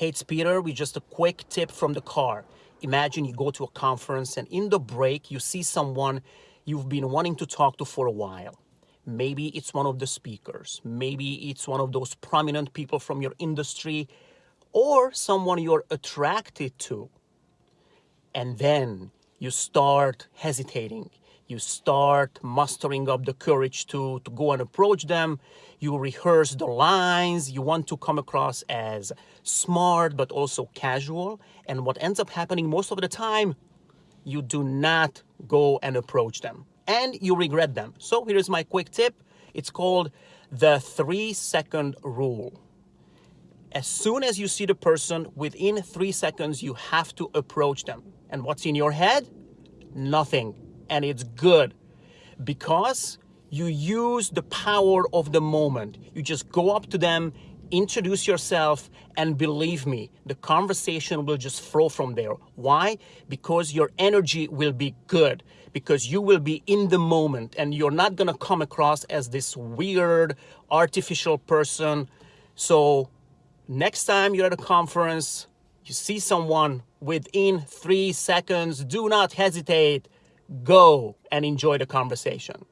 Hey, it's Peter with just a quick tip from the car. Imagine you go to a conference and in the break, you see someone you've been wanting to talk to for a while. Maybe it's one of the speakers. Maybe it's one of those prominent people from your industry or someone you're attracted to. And then you start hesitating you start mustering up the courage to, to go and approach them. You rehearse the lines. You want to come across as smart, but also casual. And what ends up happening most of the time, you do not go and approach them and you regret them. So here's my quick tip. It's called the three second rule. As soon as you see the person, within three seconds, you have to approach them. And what's in your head? Nothing and it's good because you use the power of the moment. You just go up to them, introduce yourself, and believe me, the conversation will just flow from there. Why? Because your energy will be good, because you will be in the moment and you're not gonna come across as this weird, artificial person. So, next time you're at a conference, you see someone within three seconds, do not hesitate go and enjoy the conversation.